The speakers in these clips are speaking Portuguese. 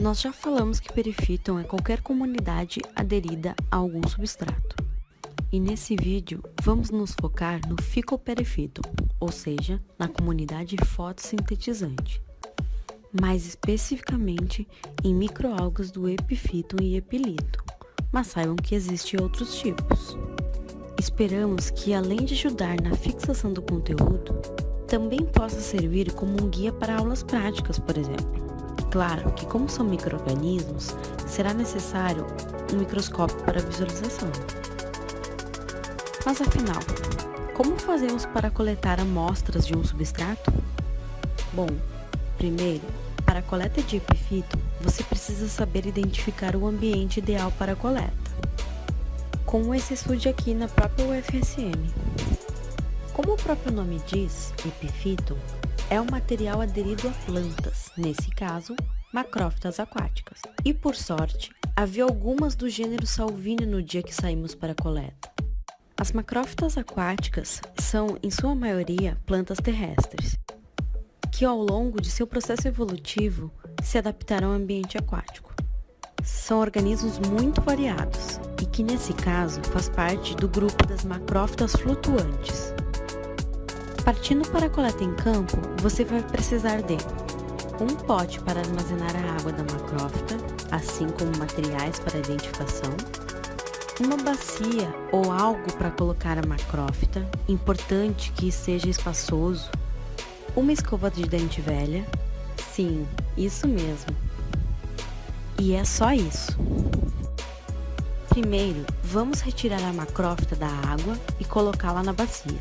Nós já falamos que perifíton é qualquer comunidade aderida a algum substrato. E nesse vídeo, vamos nos focar no ficoperifíton, ou seja, na comunidade fotossintetizante. Mais especificamente em microalgas do epifíton e epilito, mas saibam que existem outros tipos. Esperamos que, além de ajudar na fixação do conteúdo, também possa servir como um guia para aulas práticas, por exemplo. Claro que, como são micro-organismos, será necessário um microscópio para visualização. Mas afinal, como fazemos para coletar amostras de um substrato? Bom, primeiro, para a coleta de epifito, você precisa saber identificar o ambiente ideal para a coleta como esse estude aqui na própria UFSM. Como o próprio nome diz, epifito é um material aderido a plantas, nesse caso, macrófitas aquáticas. E por sorte, havia algumas do gênero Salvini no dia que saímos para a coleta. As macrófitas aquáticas são, em sua maioria, plantas terrestres, que ao longo de seu processo evolutivo se adaptaram ao ambiente aquático. São organismos muito variados, e que nesse caso faz parte do grupo das macrófitas flutuantes. Partindo para a coleta em campo, você vai precisar de um pote para armazenar a água da macrófita, assim como materiais para identificação, uma bacia ou algo para colocar a macrófita, importante que seja espaçoso, uma escova de dente velha, sim, isso mesmo. E é só isso. Primeiro, vamos retirar a macrófita da água e colocá-la na bacia.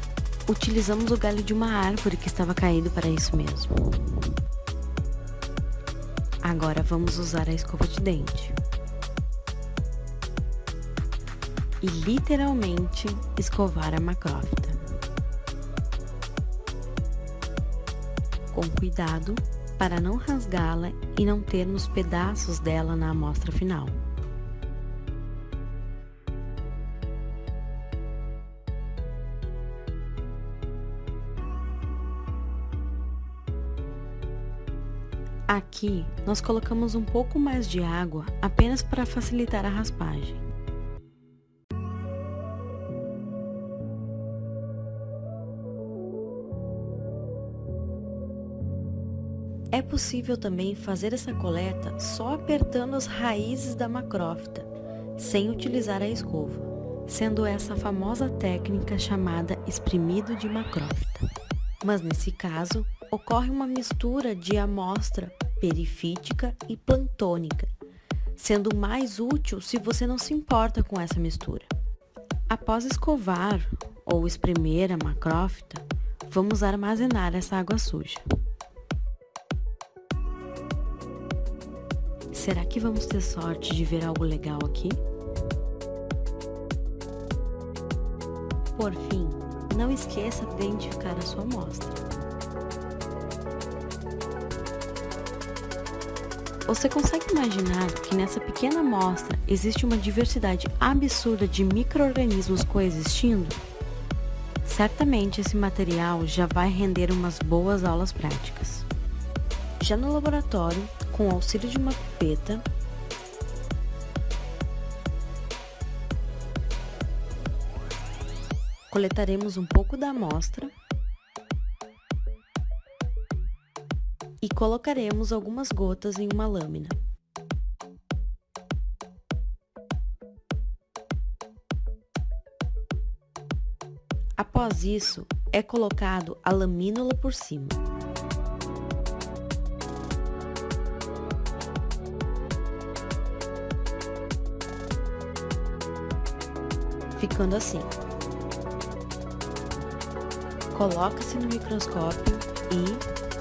Utilizamos o galho de uma árvore que estava caído para isso mesmo. Agora vamos usar a escova de dente. E literalmente escovar a macrófita. Com cuidado para não rasgá-la e não termos pedaços dela na amostra final. Aqui, nós colocamos um pouco mais de água apenas para facilitar a raspagem. É possível também fazer essa coleta só apertando as raízes da macrófita, sem utilizar a escova, sendo essa a famosa técnica chamada espremido de macrófita. Mas nesse caso, ocorre uma mistura de amostra perifítica e plantônica, sendo mais útil se você não se importa com essa mistura. Após escovar ou espremer a macrófita, vamos armazenar essa água suja. Será que vamos ter sorte de ver algo legal aqui? Por fim, não esqueça de identificar a sua amostra. Você consegue imaginar que nessa pequena amostra existe uma diversidade absurda de micro-organismos coexistindo? Certamente esse material já vai render umas boas aulas práticas. Já no laboratório, com o auxílio de uma pipeta, coletaremos um pouco da amostra e colocaremos algumas gotas em uma lâmina. Após isso, é colocado a lamínula por cima. Ficando assim. Coloca-se no microscópio e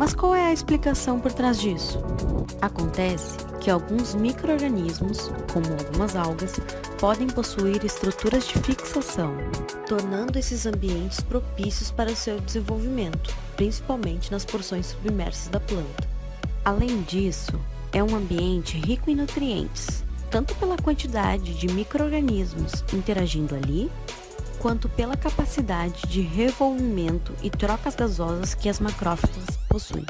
Mas qual é a explicação por trás disso? Acontece que alguns micro-organismos, como algumas algas, podem possuir estruturas de fixação, tornando esses ambientes propícios para seu desenvolvimento, principalmente nas porções submersas da planta. Além disso, é um ambiente rico em nutrientes, tanto pela quantidade de micro-organismos interagindo ali, quanto pela capacidade de revolvimento e trocas gasosas que as macrófagas possuem,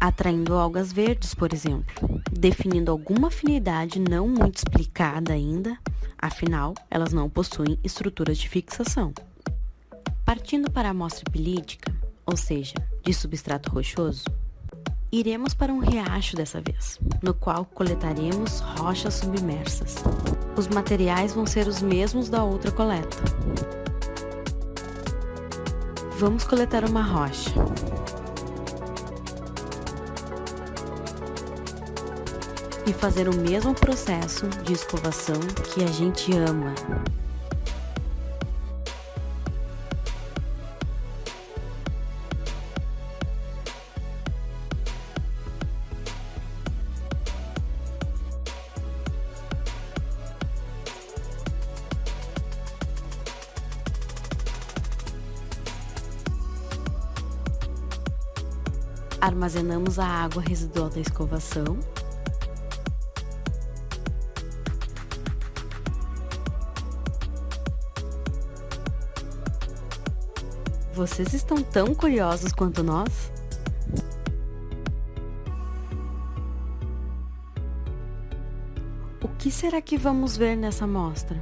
atraindo algas verdes, por exemplo, definindo alguma afinidade não muito explicada ainda, afinal, elas não possuem estruturas de fixação. Partindo para a amostra pilítica, ou seja, de substrato rochoso, Iremos para um riacho dessa vez, no qual coletaremos rochas submersas. Os materiais vão ser os mesmos da outra coleta. Vamos coletar uma rocha. E fazer o mesmo processo de escovação que a gente ama. Armazenamos a água residual da escovação. Vocês estão tão curiosos quanto nós? O que será que vamos ver nessa amostra?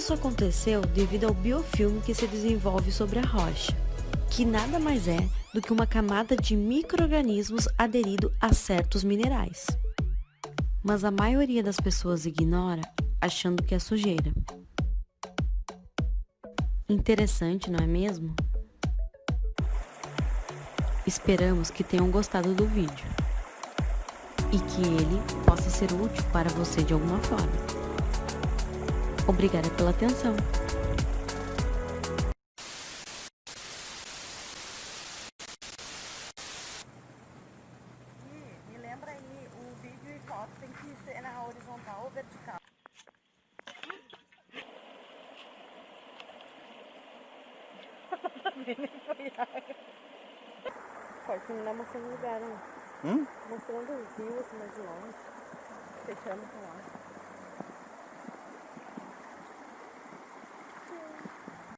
Isso aconteceu devido ao biofilme que se desenvolve sobre a rocha, que nada mais é do que uma camada de micro-organismos aderido a certos minerais. Mas a maioria das pessoas ignora, achando que é sujeira. Interessante, não é mesmo? Esperamos que tenham gostado do vídeo e que ele possa ser útil para você de alguma forma. Obrigada pela atenção. Me lembra aí, o vídeo e foto tem que ser na horizontal ou vertical? Pode terminar mostrando o lugar, né? Hum? Mostrando o rio assim mais de longe. Fechando com lá.